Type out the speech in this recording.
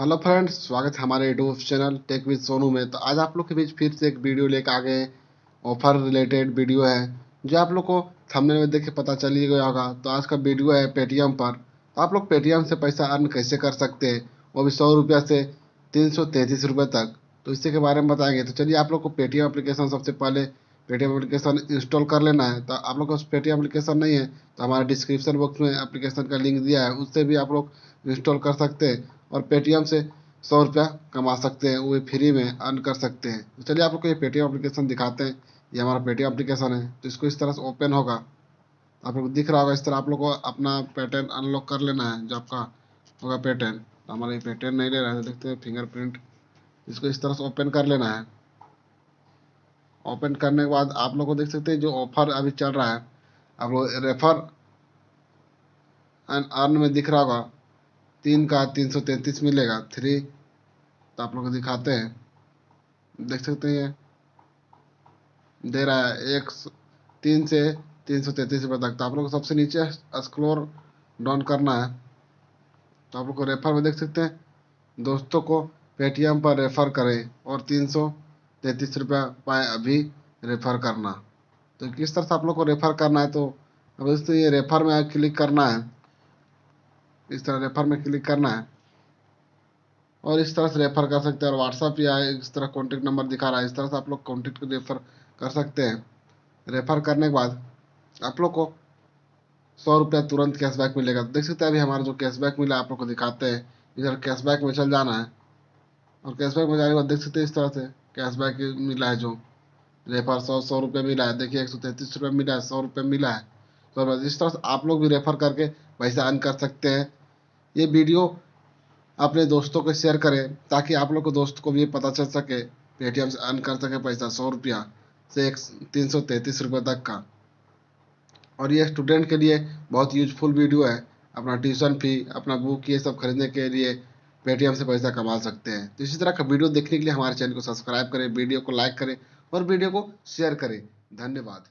Hello friends, स्वागत है हमारे YouTube channel tech with Sonu में। तो आज आप लोग के बीच फिर से एक वीडियो लेकर आ गए ऑफ़र रिलेटेड वीडियो है, जो आप लोग को थंबनेल में देख के पता चल ही गया होगा। तो आज का वीडियो है पेटीएम पर। तो आप लोग पेटीएम से पैसा अर्न कैसे कर सकते हैं? वो भी सौ रुपया से तीन सौ तैंतीस रुपये तक। तो इसी के बारे में बताएँगे। तो चलिए आप लोग को पेटीएम एप्लीकेशन सबसे पहले पेटीएम एप्लीकेशन इंस्टॉल कर लेना है तो आप लोग को पेटीएम एप्लीकेशन नहीं है तो हमारे डिस्क्रिप्शन बॉक्स में एप्लीकेशन का लिंक दिया है, उससे भी आप लोग इंस्टॉल कर सकते हैं और पेटीएम से सौ रुपया कमा सकते हैं, वो फ्री में अर्न कर सकते हैं। तो चलिए आप लोग को ये पेटीएम एप्लीकेशन दिखाते हैं, ये हमारा पेटीएम एप्लीकेशन है तो इसको इस तरह से ओपन होगा। आप लोग दिख रहा होगा, इस तरह आप लोग को अपना पैटर्न अनलॉक कर लेना है, जो आपका होगा पैटर्न तो हमारा ये पैटर्न नहीं ले रहा है देखते हैं फिंगरप्रिंट इसको इस तरह से ओपन कर लेना है। ओपन करने के बाद आप लोग को देख सकते हैं जो ऑफ़र अभी चल रहा है। आप लोग रेफर एंड अर्न में दिख रहा होगा। तीन का तीन सौ तैंतीस मिलेगा। थ्री तो आप लोग को दिखाते हैं। देख सकते हैं दे रहा है एक तीन से तीन सौ तैंतीस रुपये तक। तो आप लोग को सबसे नीचे स्क्रोल डाउन करना है। तो आप लोग को रेफर में देख सकते हैं। दोस्तों को पेटीएम पर रेफर करें और तीन सौ तैंतीस रुपया पाए अभी रेफर करना। तो किस तरह से आप लोग को रेफर करना है तो अब दोस्तों ये रेफर में क्लिक करना है। इस तरह रेफर में क्लिक करना है। और इस तरह से रेफर कर सकते हैं। और व्हाट्सअप या इस तरह कॉन्टेक्ट नंबर दिखा रहा है। इस तरह से आप लोग कॉन्टेक्ट रेफर कर सकते हैं। रेफर करने के बाद आप लोग को सौ रुपया तुरंत कैशबैक मिलेगा। देख सकते हैं अभी हमारा जो कैशबैक मिला, आप लोग को दिखाते हैं। इधर कैशबैक में चल जाना है। और कैशबैक में जाने के बाद देख सकते हैं इस तरह से। कैशबैक मिला है जो। रेफर सौ सौ रुपये मिला है। देखिए, एक सौ तैंतीस रुपये मिला है, सौ रुपये मिला है। तो इस तरह से आप लोग भी रेफर करके पैसा अर्न कर सकते हैं। ये वीडियो अपने दोस्तों को शेयर करें, ताकि आप लोग को दोस्त को भी पता चल सके पेटीएम से अर्न कर सके पैसा, सौ रुपया से एक तीन सौ तैंतीस रुपये तक का। और ये स्टूडेंट के लिए बहुत यूजफुल वीडियो है। अपना ट्यूशन फ़ी अपना बुक ये सब खरीदने के लिए पेटीएम से पैसा कमा सकते हैं। तो इसी तरह का वीडियो देखने के लिए हमारे चैनल को सब्सक्राइब करें, वीडियो को लाइक करें और वीडियो को शेयर करें। धन्यवाद।